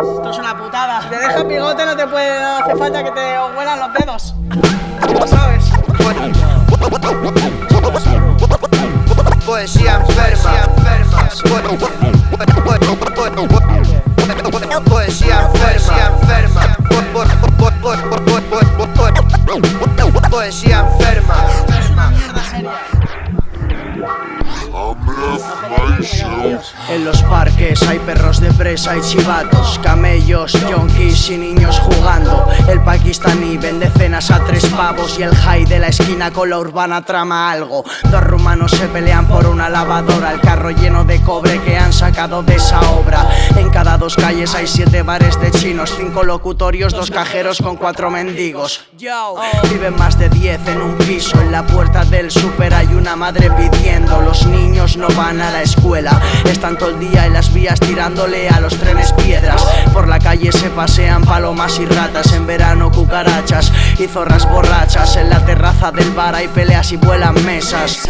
Esto es una putada. Si te dejas bigote no te puede, no hace falta que te huelan los dedos. Lo sabes. Poesía enferma. Poesía enferma. Poesía enferma. Mierda seria. En los parques hay perros de presa y chivatos, camellos, yonkis y niños jugando. El pakistaní vende cenas a tres pavos y el high de la esquina con la urbana trama algo. Dos rumanos se pelean por una lavadora, el carro lleno de cobre que han de esa obra. En cada dos calles hay siete bares de chinos, cinco locutorios, dos cajeros con cuatro mendigos. Viven más de diez en un piso, en la puerta del súper hay una madre pidiendo. Los niños no van a la escuela, están todo el día en las vías tirándole a los trenes piedras. Por la calle se pasean palomas y ratas, en verano cucarachas y zorras borrachas. En la terraza del bar hay peleas y vuelan mesas.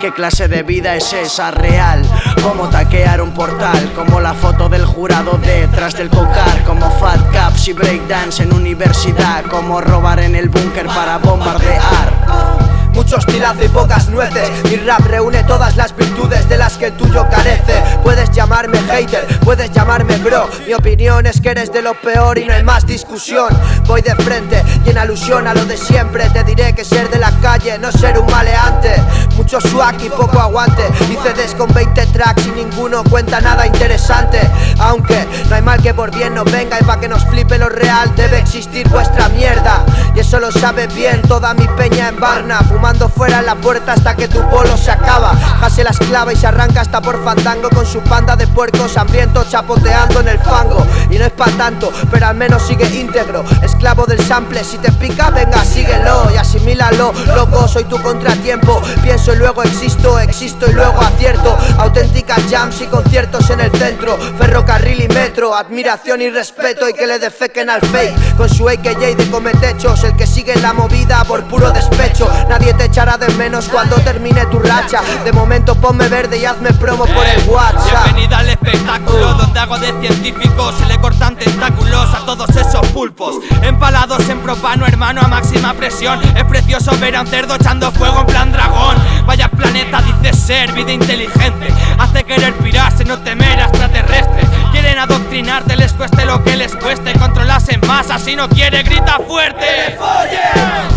¿Qué clase de vida es esa real? Como un portal, como la foto del jurado detrás del cocar, como fat caps y breakdance en universidad, como robar en el búnker para bombardear. Mucho estilazo y pocas nueces. Mi rap reúne todas las virtudes de las que el tuyo carece. Puedes llamarme hater, puedes llamarme bro. Mi opinión es que eres de lo peor y no hay más discusión. Voy de frente y en alusión a lo de siempre. Te diré que ser de la calle no ser un maleante. Mucho swag y poco aguante. Y CDs con 20 tracks y ninguno cuenta nada interesante. Aunque no hay mal que por bien no venga Y pa' que nos flipe lo real debe existir vuestra mierda eso lo sabe bien toda mi peña en Barna Fumando fuera la puerta hasta que tu bolo se acaba. Jase la esclava y se arranca hasta por fandango Con su panda de puercos hambrientos chapoteando en el fango. Y no es pa' tanto, pero al menos sigue íntegro Esclavo del sample, si te pica venga síguelo y asimílalo. Loco, soy tu contratiempo Pienso y luego existo, existo y luego acierto. Auténticas jams y conciertos en el centro Ferrocarril y metro, admiración y respeto Y que le defequen al fake. Con su AKJ de cometechos El que sigue la movida por puro despecho. Nadie te echará de menos cuando termine tu racha. De momento ponme verde y hazme promo por el WhatsApp. Bienvenida al espectáculo donde hago de científicos Se le cortan tentáculos a todos esos pulpos. Empalados en propano, hermano, a máxima presión. Es precioso ver a un cerdo echando fuego en plan dragón. Vaya planeta dice ser vida inteligente. Hace querer pirarse, no temer a extraterrestres. Quieren adoctrinarte, cueste lo que les cueste Controlas en masa, si no quiere grita fuerte.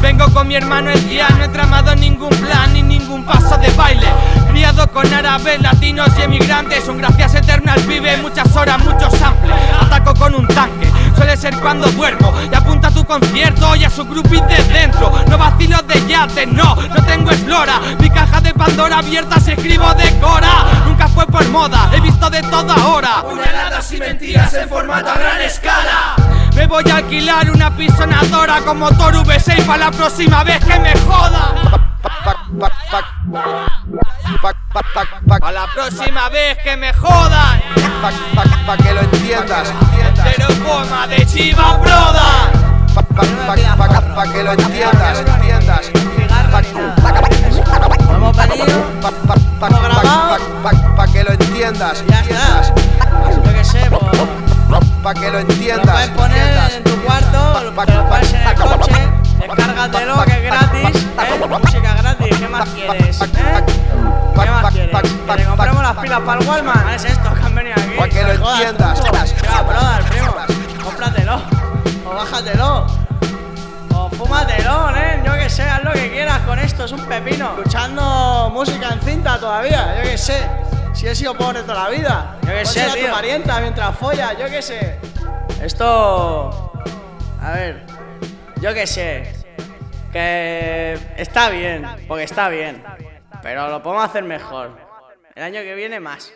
Vengo con mi hermano el día, no he tramado ningún plan ni ningún paso de baile. Criado con árabes, latinos y emigrantes Un gracias eterno al pibe, muchas horas, muchos samples. Ataco con un tanque, suele ser cuando duermo. Y apunta a tu concierto y a su groupie de dentro. No vacilo de yate, no, no tengo explora Mi caja de Pandora abierta si escribo de cora. Nunca fue por moda, he visto de ahora. Puñaladas y mentiras en formato a gran escala. Me voy a alquilar una pisonadora como Toru V6 para la próxima vez que me joda. A la próxima vez que me jodan Pa' que lo entiendas. Pero coma de Chiva Broda. Pa' que lo entiendas. Entiendas Hemos venido, hemos grabado. Pa' que lo entiendas. Ya está. Pa' que lo Lo entiendas puedes poner en tu cuarto, lo pones en el coche, descárgatelo que es gratis, ¿eh? Música gratis, ¿qué más quieres? ¿Eh? ¿Qué más quieres? ¿Que te compremos las pilas para el Wallman? ¿Qué es esto que han venido aquí? Pa' que lo entiendas. Ya, brother, primo, cómpratelo, o bájatelo, o fúmatelo, ¿eh? Yo que sé, haz lo que quieras con esto, es un pepino. Escuchando música en cinta todavía, yo que sé. Si he sido pobre toda la vida. Yo que sé, a tu tío. parienta mientras follas, yo que sé. Esto. A ver. Yo que sé. Que. Está bien, porque está bien. Pero lo podemos hacer mejor. El año que viene más.